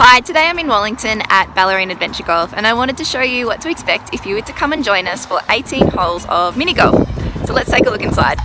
Hi, today I'm in Wellington at Ballerine Adventure Golf and I wanted to show you what to expect if you were to come and join us for 18 holes of mini golf. So let's take a look inside.